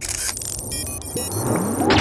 Música